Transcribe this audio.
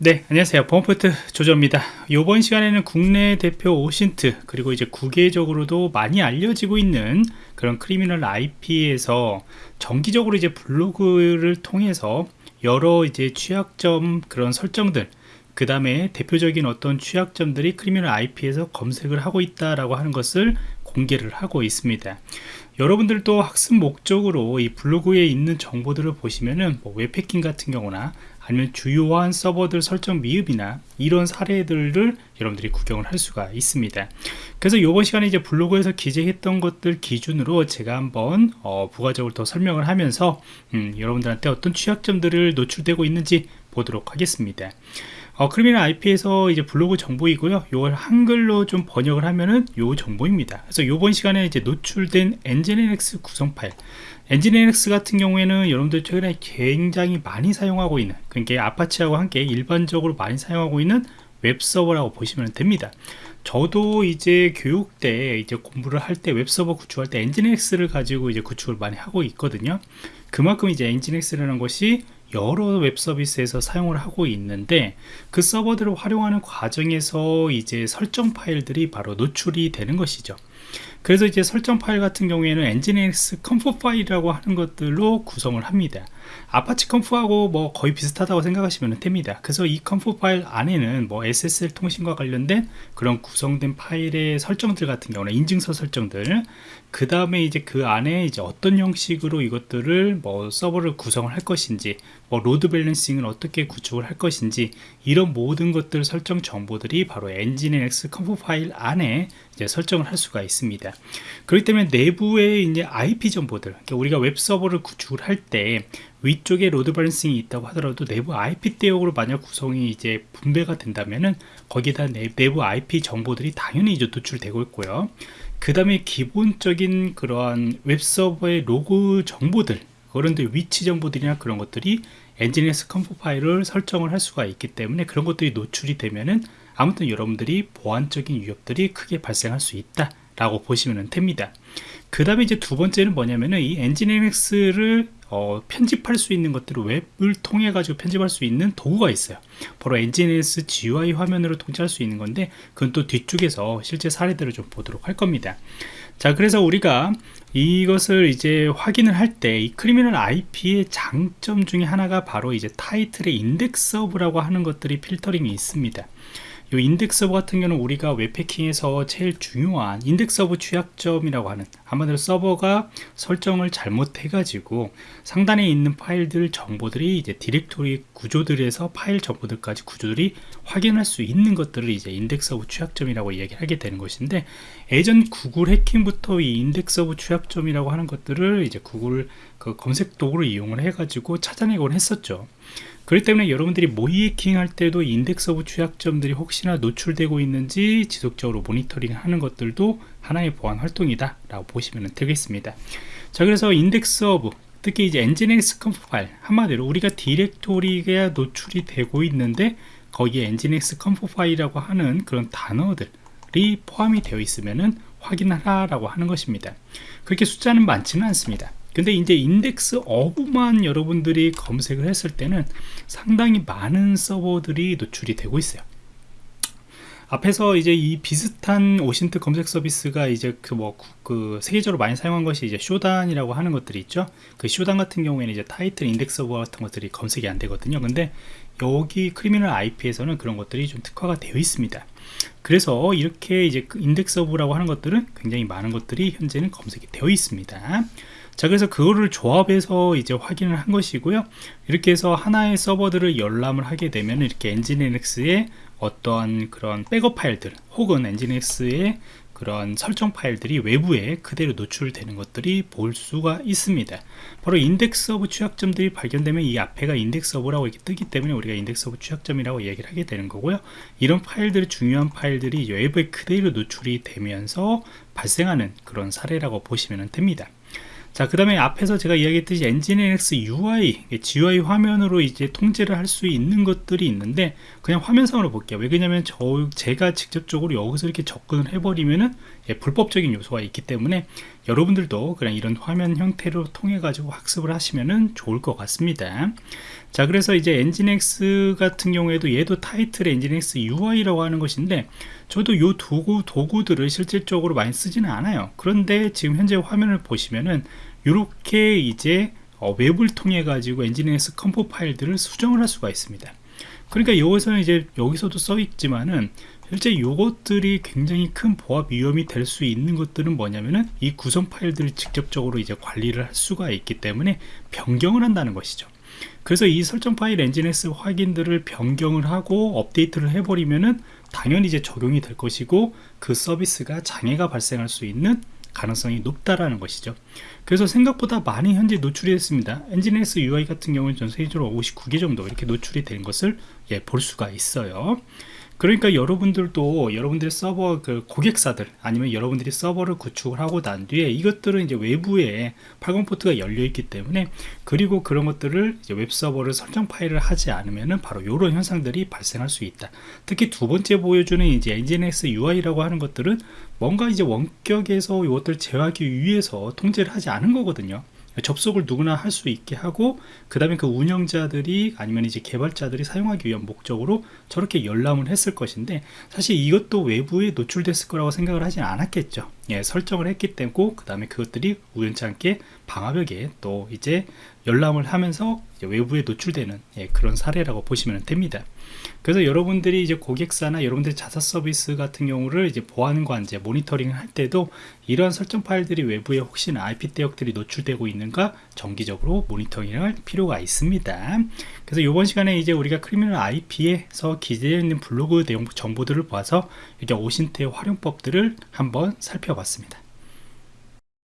네 안녕하세요. 범포트 조조입니다. 이번 시간에는 국내 대표 OSINT 그리고 이제 국외적으로도 많이 알려지고 있는 그런 Criminal IP에서 정기적으로 이제 블로그를 통해서 여러 이제 취약점 그런 설정들 그 다음에 대표적인 어떤 취약점들이 Criminal IP에서 검색을 하고 있다라고 하는 것을 공개를 하고 있습니다. 여러분들도 학습 목적으로 이 블로그에 있는 정보들을 보시면은 뭐 웹해킹 같은 경우나 아니면 주요한 서버들 설정 미흡이나 이런 사례들을 여러분들이 구경을 할 수가 있습니다. 그래서 이번 시간에 이제 블로그에서 기재했던 것들 기준으로 제가 한번 어, 부가적으로 더 설명을 하면서 음, 여러분들한테 어떤 취약점들을 노출되고 있는지 보도록 하겠습니다 어, 크리미널 IP에서 이제 블로그 정보이고요. 이걸 한글로 좀 번역을 하면은 요 정보입니다. 그래서 이번 시간에 이제 노출된 엔진NX 구성 파일. NGINX 같은 경우에는 여러분들 최근에 굉장히 많이 사용하고 있는, 그러니까 아파치하고 함께 일반적으로 많이 사용하고 있는 웹서버라고 보시면 됩니다. 저도 이제 교육 때 이제 공부를 할 때 웹서버 구축할 때 NGINX를 가지고 이제 구축을 많이 하고 있거든요. 그만큼 이제 NGINX라는 것이 여러 웹 서비스에서 사용을 하고 있는데 그 서버들을 활용하는 과정에서 이제 설정 파일들이 바로 노출이 되는 것이죠 그래서 이제 설정 파일 같은 경우에는 nginx conf 파일이라고 하는 것들로 구성을 합니다. 아파치 conf하고 뭐 거의 비슷하다고 생각하시면 됩니다. 그래서 이 conf 파일 안에는 뭐 SSL 통신과 관련된 그런 구성된 파일의 설정들 같은 경우는 인증서 설정들 그 다음에 이제 그 안에 이제 어떤 형식으로 이것들을 뭐 서버를 구성을 할 것인지 뭐 load balancing을 어떻게 구축을 할 것인지 이런 모든 것들 설정 정보들이 바로 nginx conf 파일 안에 이제 설정을 할 수가 있습니다 그렇기 때문에 내부에 이제 IP 정보들 그러니까 우리가 웹 서버를 구축을 할때 위쪽에 load balancing이 있다고 하더라도 내부 IP 대역으로 만약 구성이 이제 분배가 된다면은 거기다 내, 내부 IP 정보들이 당연히 이제 노출되고 있고요. 그 다음에 기본적인 그러한 웹 서버의 로그 정보들 그런데 위치 정보들이나 그런 것들이 NGINX conf 파일을 설정을 할 수가 있기 때문에 그런 것들이 노출이 되면은 아무튼 여러분들이 보안적인 위협들이 크게 발생할 수 있다 라고 보시면 됩니다. 그 다음에 이제 두 번째는 뭐냐면은 이 NGINX를 어, 편집할 수 있는 것들을 웹을 통해 가지고 편집할 수 있는 도구가 있어요. 바로 NGINX GUI 화면으로 통제할 수 있는 건데 그건 또 뒤쪽에서 실제 사례들을 좀 보도록 할 겁니다. 자 그래서 우리가 이것을 이제 확인을 할 때 이 Criminal IP의 장점 중에 하나가 바로 이제 타이틀의 index of라고 하는 것들이 필터링이 있습니다 이 index of 같은 경우는 우리가 웹해킹에서 제일 중요한 index of 취약점이라고 하는 한마디로 서버가 설정을 잘못해 가지고 상단에 있는 파일들 정보들이 이제 디렉토리 구조들에서 파일 정보들까지 구조들이 확인할 수 있는 것들을 이제 index of 취약점이라고 얘기하게 되는 것인데 예전 구글 해킹부터 이 index of 취약점이라고 하는 것들을 이제 구글 그 검색 도구를 이용을 해 가지고 찾아내곤 했었죠 그렇기 때문에 여러분들이 모의해킹 할 때도 index of 취약점들이 혹시나 노출되고 있는지 지속적으로 모니터링 하는 것들도 하나의 보안 활동이다 라고 보시면 되겠습니다. 자 그래서 index of 특히 이제 NGINX conf 파일 한마디로 우리가 디렉토리가 노출이 되고 있는데 거기에 NGINX conf 파일이라고 하는 그런 단어들이 포함이 되어 있으면은 확인하라 라고 하는 것입니다. 그렇게 숫자는 많지는 않습니다 근데 이제 index of만 여러분들이 검색을 했을 때는 상당히 많은 서버들이 노출이 되고 있어요 앞에서 이제 이 비슷한 OSINT 검색 서비스가 이제 그 뭐그 뭐 세계적으로 많이 사용한 것이 이제 Shodan이라고 하는 것들이 있죠. 그 Shodan 같은 경우에는 이제 타이틀 인덱스 서버 같은 것들이 검색이 안 되거든요. 근데 여기 Criminal IP에서는 그런 것들이 좀 특화가 되어 있습니다. 그래서 이렇게 이제 그 인덱스 서버라고 하는 것들은 굉장히 많은 것들이 현재는 검색이 되어 있습니다. 자 그래서 그거를 조합해서 이제 확인을 한 것이고요. 이렇게 해서 하나의 서버들을 열람을 하게 되면 이렇게 Nginx의 어떠한 그런 백업 파일들 혹은 Nginx의 그런 설정 파일들이 외부에 그대로 노출되는 것들이 볼 수가 있습니다. 바로 인덱스 서버 취약점들이 발견되면 이 앞에가 인덱스 서버라고 이렇게 뜨기 때문에 우리가 인덱스 서버 취약점이라고 얘기를 하게 되는 거고요. 이런 파일들이 중요한 파일들이 외부에 그대로 노출이 되면서 발생하는 그런 사례라고 보시면 됩니다 자, 그 다음에 앞에서 제가 이야기했듯이 엔진NX UI, GUI 화면으로 이제 통제를 할 수 있는 것들이 있는데, 그냥 화면상으로 볼게요. 왜 그러냐면, 저, 제가 직접적으로 여기서 이렇게 접근을 해버리면은, 예, 불법적인 요소가 있기 때문에, 여러분들도 그냥 이런 화면 형태로 통해 가지고 학습을 하시면 좋을 것 같습니다 자 그래서 이제 엔진X 같은 경우에도 얘도 타이틀 엔진X UI라고 하는 것인데 저도 요 도구, 도구들을 실질적으로 많이 쓰지는 않아요 그런데 지금 현재 화면을 보시면은 이렇게 이제 어, 웹을 통해 가지고 Nginx conf 파일들을 수정을 할 수가 있습니다. 그러니까 여기서는 이제 여기서도 써 있지만은 실제 이것들이 굉장히 큰 보안 위험이 될 수 있는 것들은 뭐냐면은 이 구성 파일들을 직접적으로 이제 관리를 할 수가 있기 때문에 변경을 한다는 것이죠. 그래서 이 설정 파일 Nginx 파일들을 변경을 하고 업데이트를 해버리면은 당연히 이제 적용이 될 것이고 그 서비스가 장애가 발생할 수 있는 가능성이 높다라는 것이죠. 그래서 생각보다 많이 현재 노출이 됐습니다. Nginx UI 같은 경우는 전 세계적으로 59개 정도 이렇게 노출이 된 것을 예, 볼 수가 있어요 그러니까 여러분들도 여러분들의 서버 그 고객사들 아니면 여러분들이 서버를 구축을 하고 난 뒤에 이것들은 이제 외부에 80 포트가 열려 있기 때문에 그리고 그런 것들을 웹 서버를 설정 파일을 하지 않으면은 바로 이런 현상들이 발생할 수 있다. 특히 두 번째 보여주는 이제 엔진X UI라고 하는 것들은 뭔가 이제 원격에서 이것들 제어하기 위해서 통제를 하지 않은 거거든요. 접속을 누구나 할 수 있게 하고 그 다음에 그 운영자들이 아니면 이제 개발자들이 사용하기 위한 목적으로 저렇게 열람을 했을 것인데 사실 이것도 외부에 노출됐을 거라고 생각을 하진 않았겠죠. 예, 설정을 했기 때문에 그 다음에 그것들이 우연찮게 방화벽에 또 이제 열람을 하면서 외부에 노출되는 예, 그런 사례라고 보시면 됩니다. 그래서 여러분들이 이제 고객사나 여러분들의 자사 서비스 같은 경우를 이제 보안과 이제 모니터링을 할 때도 이러한 설정 파일들이 외부에 혹시나 IP 대역들이 노출되고 있는가 정기적으로 모니터링을 할 필요가 있습니다. 그래서 이번 시간에 이제 우리가 크리미널 IP에서 기재되어 있는 블로그 내용 정보들을 봐서 이렇게 오신트의 활용법들을 한번 살펴봤습니다.